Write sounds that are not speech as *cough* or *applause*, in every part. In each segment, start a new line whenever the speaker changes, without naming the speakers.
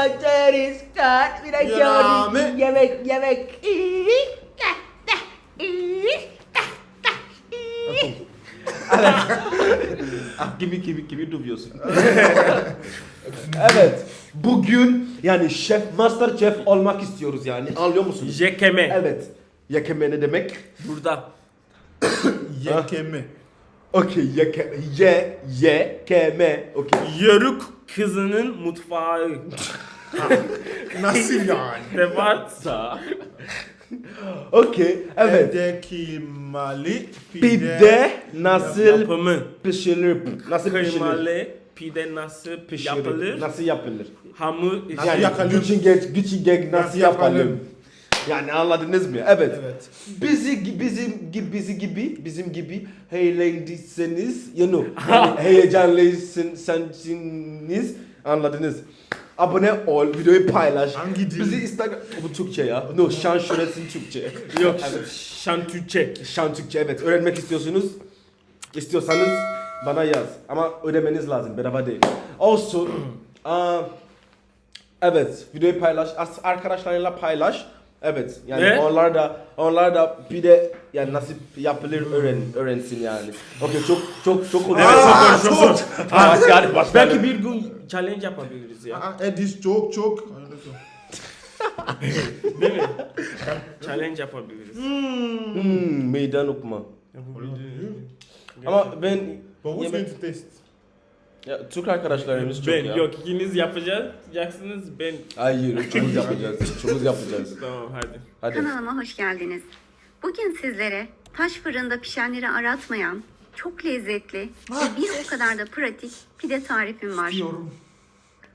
Saçları saç bir gördüm. Yemek yemek. ah, gibi gibi gibi duruyorsun. *laughs* evet. Bugün yani şef, master şef olmak istiyoruz yani. Anlıyor musunuz?
Jekeme.
Evet. Yakeme ne demek?
Burada. *coughs*
Yekeme.
Okey, yeke, ye, ye, keme. Okey.
Yörük kızının mutfağı.
Nasıl yani?
Devarsa.
Okey, evet.
Mali
Pide nasıl
Yapımı.
pişirilir? Nasıl pişirilir?
Kıymalı pide nasıl
Pişirilir.
yapılır?
Nasıl yapılır?
Hamur
Yani
yapalım?
güçün gek, güçün gek nasıl
Nasıl
yapalım?
yapalım?
Yani anladınız mı? Evet.
Evet.
Bizi bizim gibi bizi gibi bizim gibi heyecanlıysanız, you know, yani *laughs* heyecanlıysanız anladınız. Abone ol, videoyu paylaş.
Hangi dil?
Bizi Instagram... Bu Türkçe ya. No, şan şöhretin Türkçe.
Yok şantüçe.
Şan Türkçe evet. Öğrenmek istiyorsunuz. istiyorsanız bana yaz. Ama ödemeniz lazım. Bedava değil. Also, *clears throat* aa, evet. Videoyu paylaş. as- Arkadaşlarıyla paylaş. Evet. Yani
Ne?
onlar da onlar da bir de yani nasıl yapılır öğren öğrensin yani. Okey çok çok çok
Evet
Aa,
çok çok çok.
Başka başka.
Ah, Belki bir gün challenge yapabiliriz ya.
Aa, Edis çok çok.
Değil mi? challenge yapabiliriz.
Hmm, meydan okuma. Ama ben
But who's going to taste?
Ya, Türk arkadaşlarımız çok
Ben
ya.
yok ikiniz yapacaksınız ben
Hayır, üçümüz yapacağız. Üçümüz yapacağız. *laughs*
tamam hadi.
Hadi.
Kanalıma hoş geldiniz. Bugün sizlere taş fırında pişenleri aratmayan, çok lezzetli ve bir o kadar da pratik pide tarifim var.
Diyorum.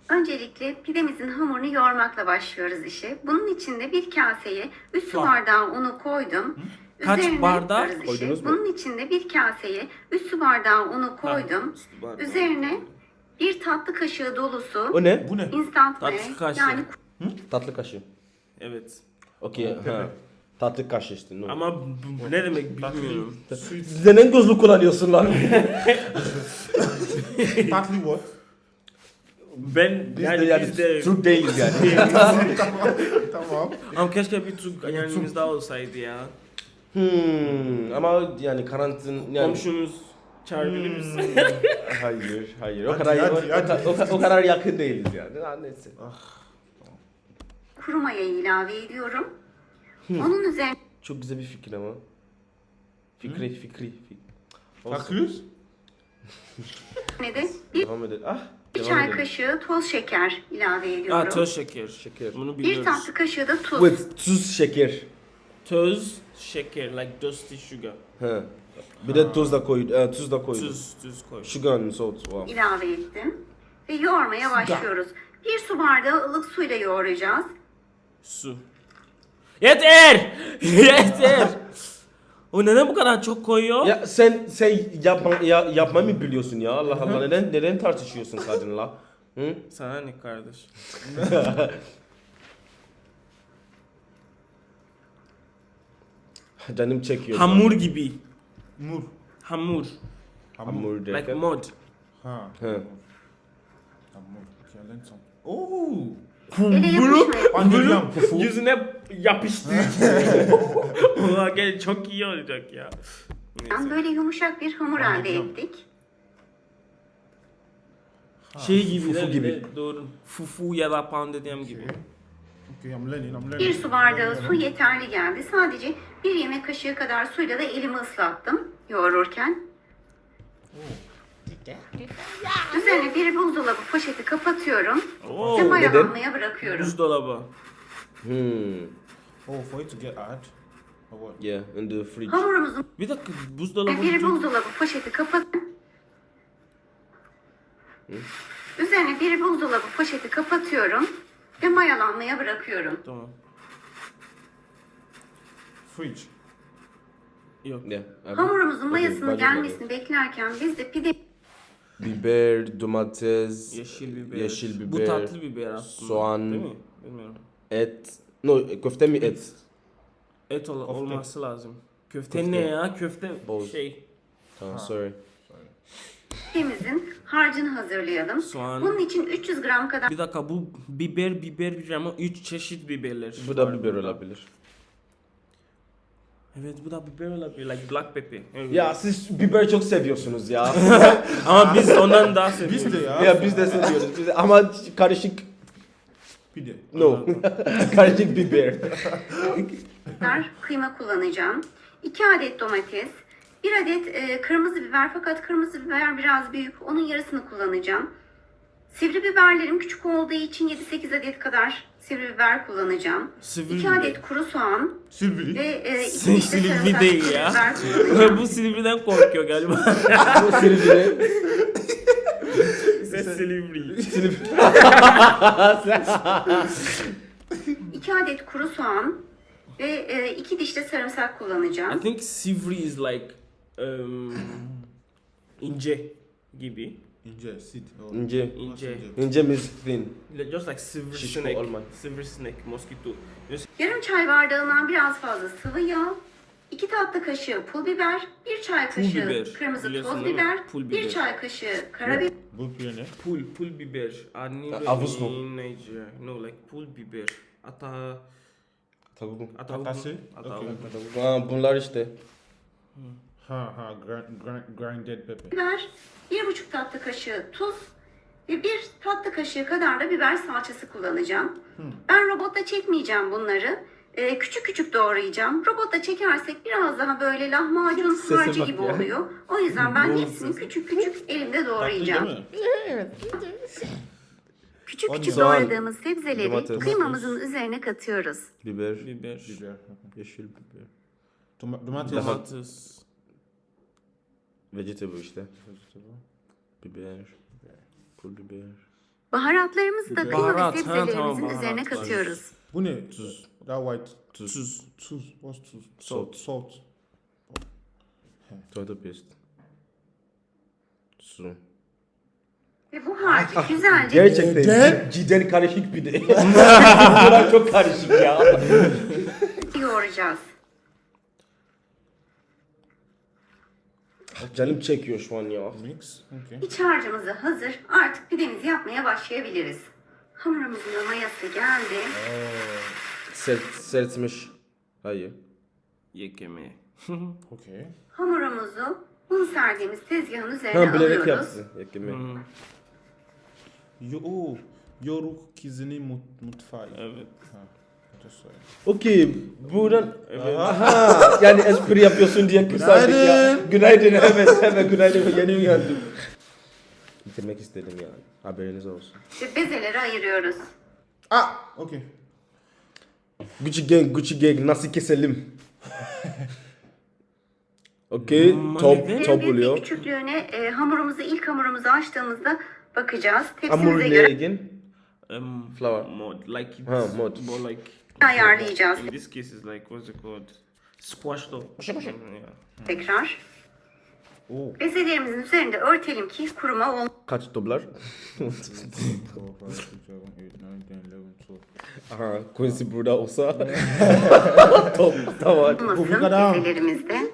Öncelikle pidemizin hamurunu yoğurmakla başlıyoruz işe. Bunun için de bir kaseye 3 su
Var.
bardağı unu koydum.
Kaç
Üzerine
bardak
işi.
koydunuz mu?
Bunun için de bir kaseye 3 su bardağı unu koydum. Üzerine bir tatlı kaşığı dolusu
O ne?
Bu ne?
instant
Tatlı
maya
kaşığı.
yani
Tatlı kaşığı.
Evet.
Okey. ha. Tatlı kaşığı işte. No.
Ama bu, bu ne demek bilmiyorum.
Sweet.
Neden gözlük kullanıyorsun lan? *laughs*
Partly what?
Ben
Biz
yani,
de yani
biz de
Türk değiliz yani. *laughs*
tamam.
ama keşke bir Türk yanımızda olsaydı ya.
Hmm, ama yani karantin yani
Komşunuz çağırabilir misin? *laughs*
hayır hayır o
Hadi,
kadar
hadi,
o, o-
hadi.
o- o kadar yakın değiliz yani. Ha, neyse.
kuru mayayı ilave ediyorum. Onun üzerine
Çok güzel bir fikir ama. Fikri fikri. fikri.
Bakıyoruz.
de bir
Devam edelim. Ah.
Bir çay kaşığı toz şeker ilave ediyorum.
Aa toz şeker.
Şeker.
Bunu
bir
biliyoruz.
tatlı kaşığı da tuz.
With tuz şeker.
Toz şeker like dusty sugar.
Ha. Bir de tuz da koy, e, tuz da koy.
Tuz tuz koy.
Sugar and salt. Wow.
ilave ettim. Ve yoğurmaya başlıyoruz. Bir su bardağı ılık suyla yoğuracağız.
Su. Yeter! *laughs* Yeter! O neden bu kadar çok koyuyor?
Ya sen sen yapma ya, yapmayı mı biliyorsun ya Allah Allah neden neden tartışıyorsun kadınla? Hı?
Sana ne kardeş? *laughs*
Canım çekiyor.
Hamur gibi.
Mur.
Hamur.
Hamur
Like
derken.
mod.
Ha.
He.
Hamur. Oh.
Ele
Bunu, bunu yüzüne yapıştı. Ulan *laughs* gel çok iyi olacak ya. Neyse.
Böyle yumuşak bir hamur elde ettik.
Şey gibi,
fufu gibi.
Doğru. Fufu ya da poundedem gibi.
Bir su bardağı su yeterli geldi. Sadece bir yemek kaşığı kadar suyla da elimi ıslattım yoğururken. Üzerine bir buzdolabı poşeti kapatıyorum
Oo.
ve mayalanmaya bırakıyorum.
Buzdolabı.
Hmm.
Oh, for it to get. Or what?
Yeah, in the fridge.
Hamurumuzun
Bir dakika buzdolabı.
bir buzdolabı poşeti kapat. Üzerine bir buzdolabı poşeti kapatıyorum ve mayalanmaya bırakıyorum.
Tamam.
Fridge.
Yok.
Yeah. abi.
Hamurumuzun mayasının
bacım
gelmesini beklerken biz de pide
Biber, domates,
Yeşil biber.
yeşil
Bu
biber,
tatlı biber aslında.
soğan.
Değil mi? Bilmiyorum.
et. No, köfte mi et?
Et ol- olması lazım. Köfte,
Köfte.
ne ya? Köfte
Boz.
şey.
Tamam, sorry.
Pidemizin harcını hazırlayalım.
Soğan.
Bunun için 300 gram kadar
Bir dakika bu biber biber biber ama 3 çeşit biberler.
Bu da
var
biber
burada.
olabilir.
Evet bu da biber olabilir. Like black pepper. Evet.
Ya siz biber çok seviyorsunuz ya. *laughs*
Ama biz ondan daha seviyoruz.
Biz de ya.
ya biz de seviyoruz. Biz de- ama karışık
Pide.
no. *laughs* karışık biber.
kıyma kullanacağım. 2 adet domates, 1 adet e, kırmızı biber fakat kırmızı biber biraz büyük. Onun yarısını kullanacağım. Sivri biberlerim küçük olduğu için 7-8 adet kadar sivri biber kullanacağım.
Sivri
2
biber.
adet kuru soğan
Silveri.
ve 2 diş de
Silivri değil ya. *laughs* bu Silivri'den korkuyor galiba. *laughs*
Bu Silivri.
Ses Silivri.
Silivri. *laughs*
2 adet kuru soğan ve 2 diş de sarımsak
I
kullanacağım.
think Sivri is like *clears throat* ince gibi.
İnce, sit. Oh.
İnce.
İnce.
İnce mis thin.
Just like silver
Şişko
snake.
olmak.
Silver snake, mosquito. Just
Yarım çay bardağından biraz fazla sıvı yağ, 2 tatlı kaşığı pul biber, 1 çay
Pul
kaşığı
biber.
kırmızı
Biliyorsun
toz biber,
Pul
1
biber.
çay kaşığı karabiber,
Bu pide ne?
pul, pul biber. Anne
Avuz mu?
in Nigeria. No, like pul biber. Ata,
Tavuk.
ata
Atası?
Ata
Okay.
Bunlar işte.
Ha ha, grind, grind, grinded pepper.
biber, 1,5 tatlı kaşığı tuz ve 1 tatlı kaşığı kadar da biber salçası kullanacağım. Ben robotta çekmeyeceğim bunları. Ee, küçük küçük doğrayacağım. Robotta çekersek biraz daha böyle lahmacun harcı gibi
ya.
oluyor. O yüzden ben hepsini küçük küçük elimde doğrayacağım.
mi?
Küçük küçük
soğan,
doğradığımız sebzeleri
domates.
kıymamızın üzerine katıyoruz.
Biber.
biber.
Biber.
Yeşil biber.
Toma- domates.
Domates.
Vegetable işte. Biber. Pul biber.
Baharatlarımızı da
Biber.
kıyma
Baharat,
ve
ha,
sebzelerimizin
tamam,
üzerine katıyoruz.
Bu ne? Tuz. That white.
Tuz.
Tuz. Tuz. What's tuz?
Salt.
Salt.
Tomato paste. Su.
Ve bu harcı güzelce
Gerçekten
Neden?
cidden karışık bir de. *laughs* Bunlar çok karışık ya.
yoğuracağız.
Canım çekiyor şu an ya.
Mix. Okay.
İç harcımızı hazır. Artık pidemizi yapmaya başlayabiliriz. Hamurumuzun mayası geldi.
Sert, sertmiş. Hayır.
Yekeme. *laughs*
Okay.
Hamurumuzu un serdiğimiz tezgahın üzerine
Ha bilerek
alıyoruz.
yapsın. Yakimi.
Yo, oh, Yoruk kizini mut, mutfağı.
Evet.
Ha.
Okey. Buradan... Aha. Yani espri yapıyorsun diye kısaldık ya. Günaydın. Evet. Evet günaydın. Yeni uyandım. Bitirmek istedim yani. Haberiniz olsun.
Ve bezeleri ayırıyoruz.
Ah! Okay.
Gucci gang, Gucci gang nasıl keselim? Okey, top, top oluyor.
küçüklüğüne e, hamurumuzu ilk hamurumuzu açtığımızda bakacağız.
Hamur
Tepsimize
ne
göre
again?
Um,
Flour.
Mod. Like it's
Ha, mod.
more like.
Ayarlayacağız.
In this case is like what's it called? Squashed up. Mm, yeah.
Tekrar.
Oh.
Bezelerimizin üzerinde örtelim ki kuruma olmasın.
Kaç dolar?
4, 5, 6, 7, 8, 9, 10, 11, 12.
Aha, Quincy burada olsa. *laughs* top, tamam.
Bu kadar.
bezelerimizde.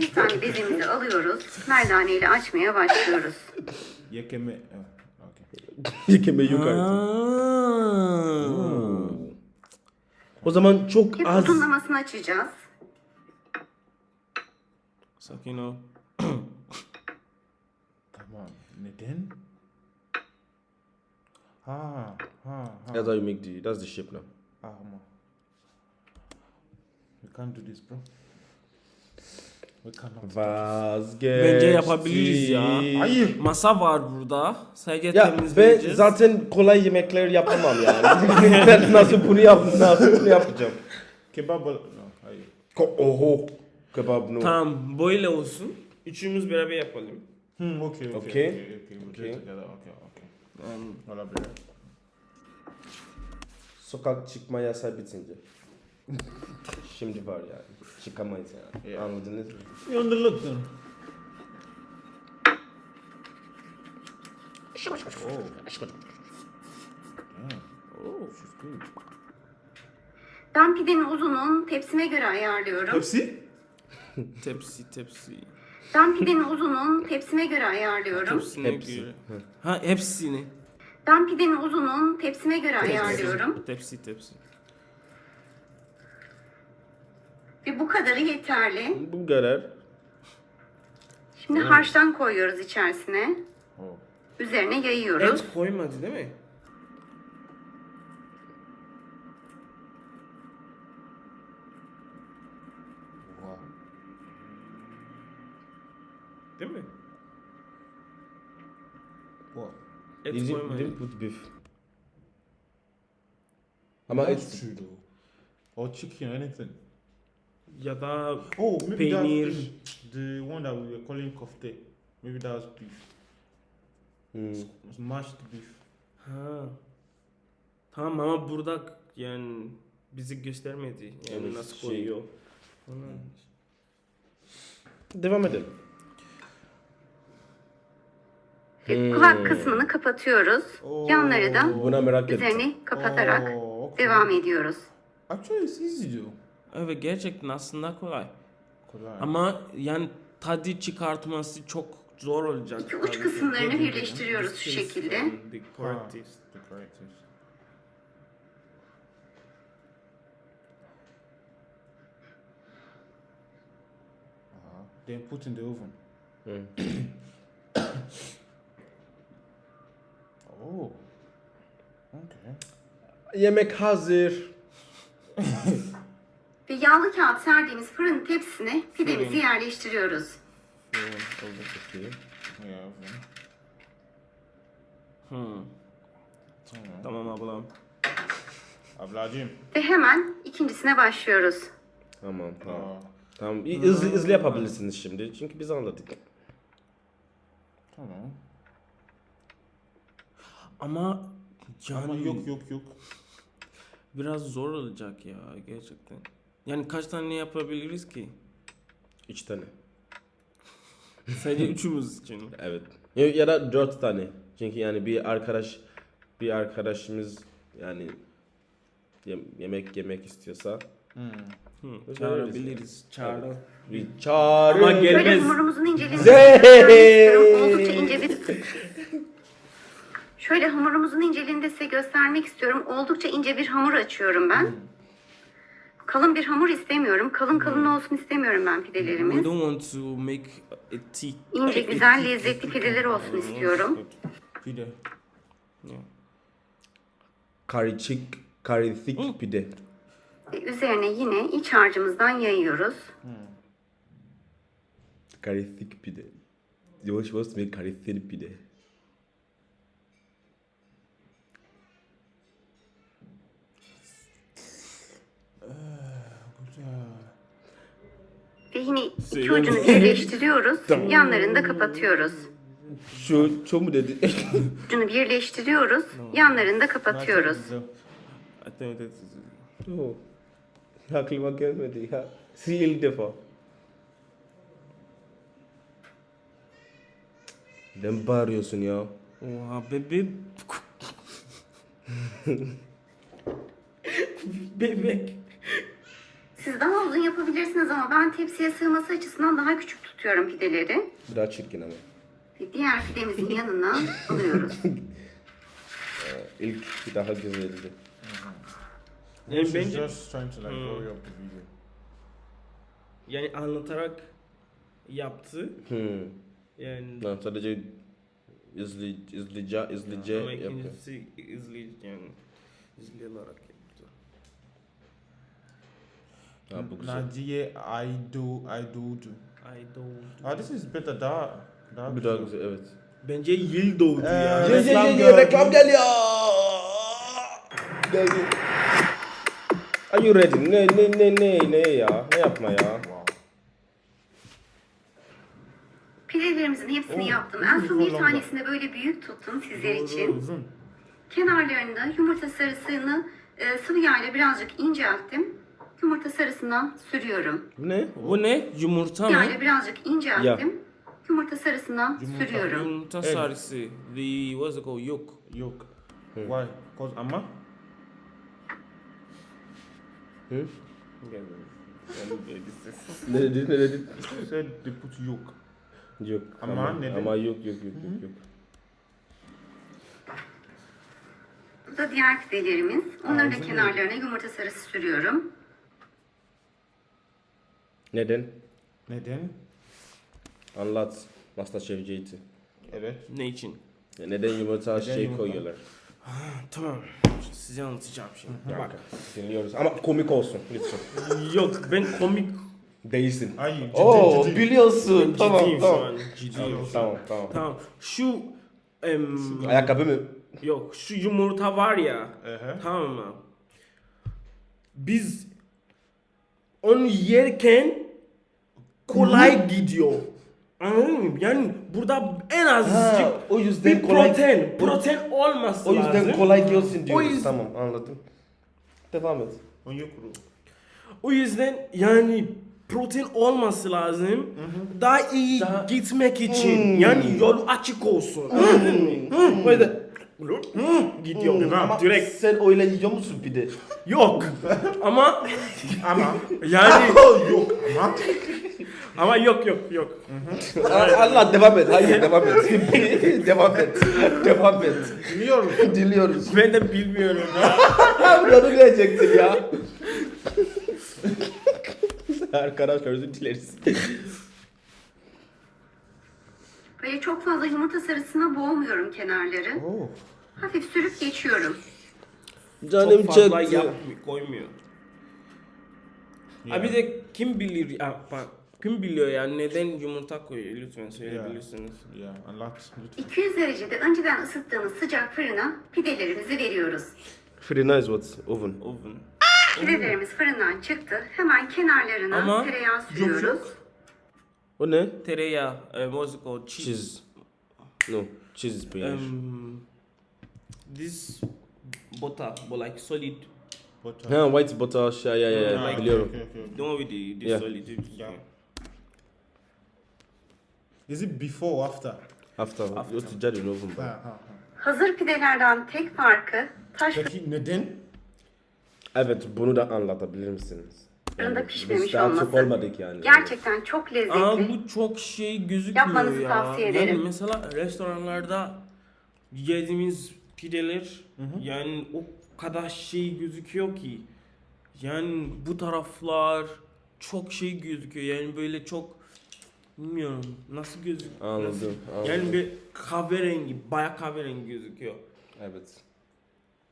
Bir tane bezemizi alıyoruz. Merdane ile açmaya başlıyoruz.
Yekeme. Oh,
yukarı.
Ah.
O zaman çok
Hep
az.
uzunlamasını açacağız.
Sakin ol. *coughs*
Tamam. Neden? Ha, ha, ha.
That's how you make the, that's the shape now.
Ah, ama. We can't do this, bro.
Vazgeç.
Bence yapabiliriz ya.
Hayır.
Masa var burada. Sadece
Ya
temizleyeceğiz.
zaten kolay yemekler yapamam yani. *laughs* ben nasıl bunu yap, nasıl bunu yapacağım?
Kebab. No, hayır.
Ko- Oho. Kebab no.
Tamam böyle olsun. Üçümüz beraber yapalım.
Hmm, okay, okay,
Okay.
okay, okay, okay. We'll do
Okay.
it together. Okay, okay.
Um,
Olabilir.
Sokak çıkma yasağı bitince. Şimdi var yani. Çıkamayız yani.
Yeah.
Anladınız mı?
Them. Oh. Damn. Oh, she's good.
Ben pidenin uzunluğunu tepsime göre ayarlıyorum.
Pepsi? *laughs*
tepsi tepsi.
Ben pidenin uzunluğunu tepsime göre ayarlıyorum.
Hepsine
Hepsi.
göre. Ha hepsini.
Ben pidenin uzunluğunu tepsime göre ayarlıyorum.
Tepsi tepsi.
Ve bu kadarı yeterli.
Bu kadar.
Şimdi harçtan koyuyoruz içerisine.
Oh.
Üzerine yayıyoruz.
Et koymadı değil mi? Değil mi?
What?
Et
Did you,
koymadı.
didn't put beef. Ama
That's
et
true though. Or chicken, anything.
Ya da
Oh, maybe
Peynir.
that's the one that we were calling kofte. Maybe that was beef.
Hmm.
It's mashed beef.
ha. Tamam ama burada yani bizi göstermedi. Yani
Evet,
nasıl
şey-
koyuyor. Falan.
Devam edelim.
Ve kulak kısmını kapatıyoruz. Yanları da
Buna merak ettim.
üzerini kapatarak
Oh, okay.
devam ediyoruz.
Actually, it's easy though.
Evet gerçekten aslında kolay.
Kolay.
Ama yani tadı çıkartması çok zor olacak.
İki uç kısımlarını birleştiriyoruz şu şekilde.
correct taste.
Uh-huh. Then put in the oven.
Hmm. *coughs*
Oh. Okay.
Yemek hazır. *laughs*
Ve yağlı kağıt serdiğimiz fırın tepsisine pidemizi yerleştiriyoruz.
Hmm, oldu çok iyi.
Yeah, oven.
Hmm.
Tamam.
Tamam ablam.
Ablacığım.
Ve hemen ikincisine başlıyoruz.
Tamam tamam.
Aa,
Tamam iyi, hızlı hızlı yapabilirsiniz şimdi. Çünkü biz anladık.
tamam.
Ama yani
Ama yok yok yok.
biraz zor olacak ya gerçekten. Yani kaç tane yapabiliriz ki?
Üç tane.
Sadece üçümüz için. *laughs*
Evet. Ya, ya da dört tane. Çünkü yani bir arkadaş bir arkadaşımız yani yem- yemek yemek istiyorsa
Hmm.
Hı, çağırabiliriz. Çağıralım.
bir çağırın.
Ama
Böyle
Gelmez.
hamurumuzun inceliğini
Zey!
göstermek istiyorum. Oldukça ince bir... Şöyle hamurumuzun inceliğini de size göstermek istiyorum. Oldukça ince bir hamur açıyorum ben. Kalın bir hamur istemiyorum. Kalın kalın olsun istemiyorum ben
We
pidelerimiz.
don't want to make a thick.
İnce, güzel, lezzetli pideler olsun istiyorum.
Pide.
Yeah.
Karışık, karışık pide.
Ve üzerine yine iç harcımızdan yayıyoruz.
Karışık pide. Yavaş yavaş ve karışık pide.
Yine iki ucunu birleştiriyoruz. Yanlarını da kapatıyoruz.
Şu, şu mu dedi? *laughs*
Ucunu birleştiriyoruz. Yanlarını da kapatıyoruz.
Oh. Aklıma gelmedi ya. Sil ilk defa. Neden bağırıyorsun ya?
Oha bebe. Bebek. *laughs*
Siz daha uzun yapabilirsiniz ama ben tepsiye sığması açısından daha küçük tutuyorum pideleri.
Biraz çirkin ama.
Ve diğer pidemizin yanına *laughs* alıyoruz.
İlk daha güzeldi.
Yani
She's
bence
just trying to like hurry up the video.
yani anlatarak yaptı.
Hmm.
Yani
Lan sadece izli, izlice, izlice
ama
yapıyor.
ikincisi izleyici yani izleyerek yaptı.
Ha, bu güzel.
Nadia, I do, I do do.
I don't.
Ah, this is better. Daha, daha
Bir daha güzel evet.
Bence yıl doğdu
Ee,
ya.
Ye-
Ye ye
Reklam
ye reklam geliyor. Geldi. Are you ready? Ne ne ne ne ne ya? Ne yapma ya?
Wow.
Pidelerimizin hepsini
Oh,
yaptım. En son bir tanesini böyle büyük tuttum sizler için.
Uzun.
Kenarlarında yumurta sarısını e, sıvı yağ birazcık incelttim. Yumurta sarısından sürüyorum.
Bu ne?
Bu ne? Yumurta mı?
birazcık incelttim. Yumurta sarısından
Yumurta.
sürüyorum.
Yumurta
Evet.
sarısı. The what's it called? Yok.
Yolk. Why? Cause ama.
Ne dedi ne dedi?
Said they put yolk.
Yok.
Ama neden?
Ama yok yok yok yok yok.
Bu da diğer pidelerimiz. Onların da
Ağzını
kenarlarına yumurta sarısı sürüyorum.
Neden?
Neden?
Anlat. Masterchef JT.
Evet.
Ne için?
Neden yumurta
Neden
şey
yumurta?
koyuyorlar?
Tamam. Size anlatacağım şimdi. Bak.
Dinliyoruz. Ama komik olsun lütfen.
Yok ben komik
Değilsin.
Ay ciddi
Oo
ciddi.
biliyorsun. Tamam
ciddiyim şu
tamam.
an. Ciddiyim.
Tamam.
Tamam tamam.
Tamam. Şu em,
Ayakkabı mı?
yok şu yumurta var ya.
Ehe.
Tamam mı? Biz onu yerken kolay gidiyor. Anladın mı? Yani burada en azıcık
Ha, o yüzden
bir
kolay-
protein, protein olması
O yüzden
lazım.
kolay gelsin diyoruz.
yüzden-
Tamam anladım. Devam et.
Onye kuru.
O yüzden yani protein olması lazım. Daha iyi
Daha-
gitmek için.
Hmm.
Yani yol açık olsun. Anladın mı? O yüzden gidiyor.
Hmm, Ama
Direkt
sen öyle yiyor musun pide?
yok. Ama
Ama.
yani *laughs*
yok ama.
ama yok yok yok.
Allah devam et. Hayır devam et. *laughs* devam et. Devam et.
Biliyorum.
Diliyoruz.
Ben de bilmiyorum.
Bunu diyecektin ya. *laughs* Arkadaşlar özür dileriz.
Böyle çok fazla yumurta sarısına boğmuyorum kenarları.
Oh.
Hafif sürüp geçiyorum.
Canım
Çok fazla
çekti.
yapmıyor, koymuyor. Ha bir de kim bilir ya bak kim biliyor yani neden yumurta koyuyor lütfen söyleyebilirsiniz.
Ya anlat lütfen.
200 derecede önceden ısıttığımız sıcak fırına pidelerimizi veriyoruz.
Pretty nice what? Oven.
Oven.
Pidelerimiz fırından çıktı. Hemen kenarlarına
Ama
tereyağı sürüyoruz.
O ne?
Tereyağı, uh, what's it called? Cheese.
Cheese. No. Cheese is.
Um, this butter, but like solid.
Butter.
ha white butter şey ya ya ya
Ha,
biliyorum.
okay, okay, okay.
The one with the, the
Yeah.
solid.
Yeah. Is it before or after?
Hafta.
Hafta.
Yok ticari oven.
Ha, ha, ha.
Hazır pidelerden tek farkı taş
Peki neden?
Evet bunu da anlatabilir misiniz?
Fırında pişmemiş
biz daha çok
olması.
olmadık yani.
Gerçekten çok lezzetli.
Ama bu çok şey gözükmüyor
Yapmanızı
ya.
tavsiye
Yani
ederim.
mesela restoranlarda yediğimiz pideler yani o kadar şey gözüküyor ki. Yani bu taraflar çok şey gözüküyor. Yani böyle çok bilmiyorum nasıl gözüküyor.
Anladım,
nasıl-
anladım.
Yani bir kahverengi, baya kahverengi gözüküyor.
Evet.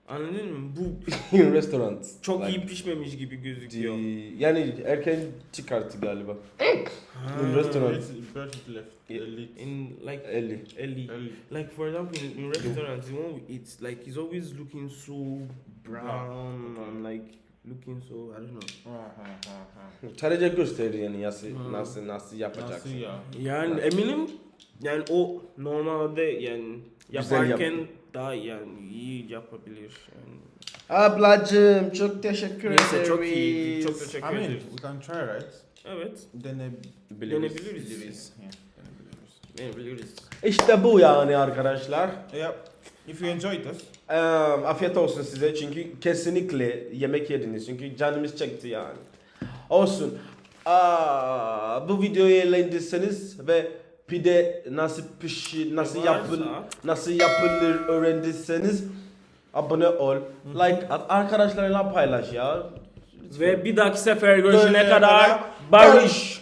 Anladın mı? Bu *laughs*
restaurant.
çok
Like,
iyi pişmemiş gibi gözüküyor.
di- Yani erken çıkarttı galiba.
Ha.
In restaurant.
It's bird left.
Yeah.
Elite.
In like
50.
Ellie.
Ellie.
Like for example, in, in restaurants, the one we eat, like he's always looking so brown and like looking so I don't know.
Ha, ha, ha, ha.
Sadece gösterir yani nasıl
Hmm.
nasıl nasıl yapacaksın.
Nasıl ya?
Yani eminim yani o normalde yani
Güzel
yaparken
yap-
daha yani iyi yapabilir. Yani.
Ablacım çok teşekkür
Neyse çok iyi. Çok teşekkür
I mean,
ederim.
we can try right?
Evet.
Denebiliriz.
Denebiliriz.
Yeah, denebiliriz.
Denebiliriz.
İşte bu yani arkadaşlar.
Yeah. If you enjoyed this,
Eee, afiyet olsun size çünkü kesinlikle yemek yediniz çünkü canımız çekti yani. Olsun. Aa, bu videoyu eğlendiyseniz ve pide nasıl pişi, nasıl yapıl, nasıl yapılır öğrendiyseniz abone ol, like at, arkadaşlarla paylaş ya.
Ve bir dahaki sefer görüşene
kadar
barış.